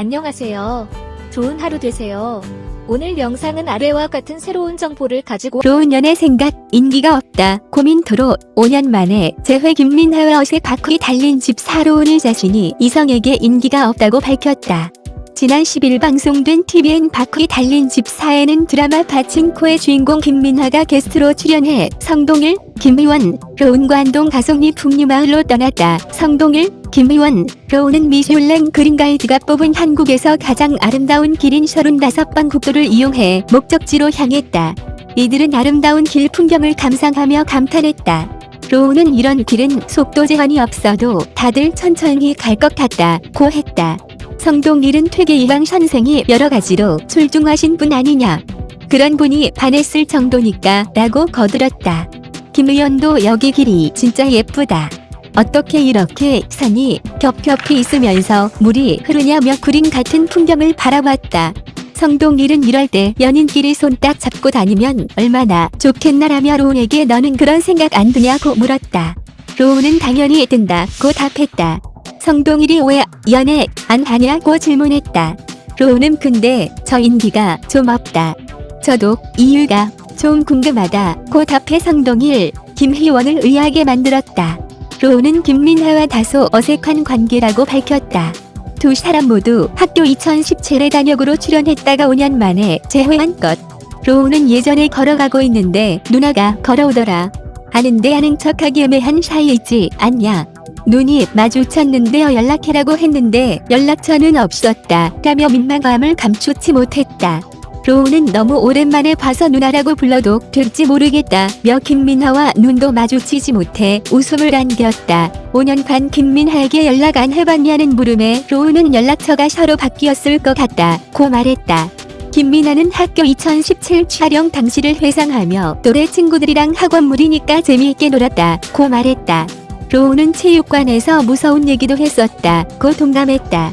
안녕하세요. 좋은 하루 되세요. 오늘 영상은 아래와 같은 새로운 정보를 가지고 로운 연애 생각, 인기가 없다, 고민 토로 5년 만에 재회 김민하와 어색 바퀴 달린 집 사러 오는 자신이 이성에게 인기가 없다고 밝혔다. 지난 10일 방송된 TVN 바퀴 달린 집 4에는 드라마 파친코의 주인공 김민하가 게스트로 출연해 성동일, 김의원, 로운과 안동 가성리 풍류마을로 떠났다. 성동일, 김의원, 로운은 미슐랭 그린 가이드가 뽑은 한국에서 가장 아름다운 길인 35번 국도를 이용해 목적지로 향했다. 이들은 아름다운 길 풍경을 감상하며 감탄했다. 로우는 이런 길은 속도 제한이 없어도 다들 천천히 갈 것 같다 고 했다. 성동일은 퇴계 이황 선생이 여러 가지로 출중하신 분 아니냐. 그런 분이 반했을 정도니까 라고 거들었다. 김 의원도 여기 길이 진짜 예쁘다. 어떻게 이렇게 산이 겹겹이 있으면서 물이 흐르냐며 그림 같은 풍경을 바라봤다. 성동일은 이럴 때 연인끼리 손 딱 잡고 다니면 얼마나 좋겠나라며 로운에게 너는 그런 생각 안 드냐고 물었다. 로운은 당연히 든다고 답했다. 성동일이 왜 연애 안 하냐고 질문했다. 로운은 근데 저 인기가 좀 없다. 저도 이유가 좀 궁금하다고 답해 성동일, 김희원을 의아하게 만들었다. 로운은 김민하와 다소 어색한 관계라고 밝혔다. 두 사람 모두 학교 2017에 단역으로 출연했다가 5년 만에 재회한 것. 로우는 예전에 걸어가고 있는데 누나가 걸어오더라. 아는데 아는 척하기 애매한 사이이지 않냐. 눈이 마주쳤는데요 연락해라고 했는데 연락처는 없었다. 라며 민망함을 감추지 못했다. 로우는 너무 오랜만에 봐서 누나라고 불러도 될지 모르겠다. 며 김민하와 눈도 마주치지 못해 웃음을 안겼다. 5년간 김민하에게 연락 안 해봤냐는 물음에 로우는 연락처가 서로 바뀌었을 것 같다. 고 말했다. 김민아는 학교 2017 촬영 당시를 회상하며 또래 친구들이랑 학원물이니까 재미있게 놀았다. 고 말했다. 로우는 체육관에서 무서운 얘기도 했었다. 고 동감했다.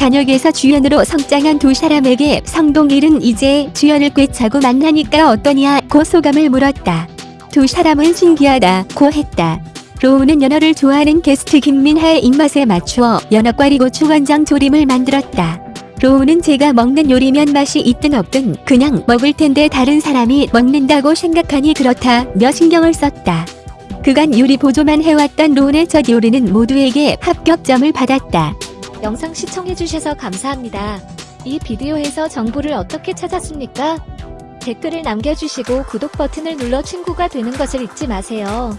단역에서 주연으로 성장한 두 사람에게 성동일은 이제 주연을 꿰차고 만나니까 어떠냐 고 소감을 물었다. 두 사람은 신기하다 고 했다. 로우는 연어를 좋아하는 게스트 김민하의 입맛에 맞추어 연어과리 고추간장 조림을 만들었다. 로우는 제가 먹는 요리면 맛이 있든 없든 그냥 먹을 텐데 다른 사람이 먹는다고 생각하니 그렇다며 신경을 썼다. 그간 요리 보조만 해왔던 로운의 첫 요리는 모두에게 합격점을 받았다. 영상 시청해주셔서 감사합니다. 이 비디오에서 정보를 어떻게 찾았습니까? 댓글을 남겨주시고 구독 버튼을 눌러 친구가 되는 것을 잊지 마세요.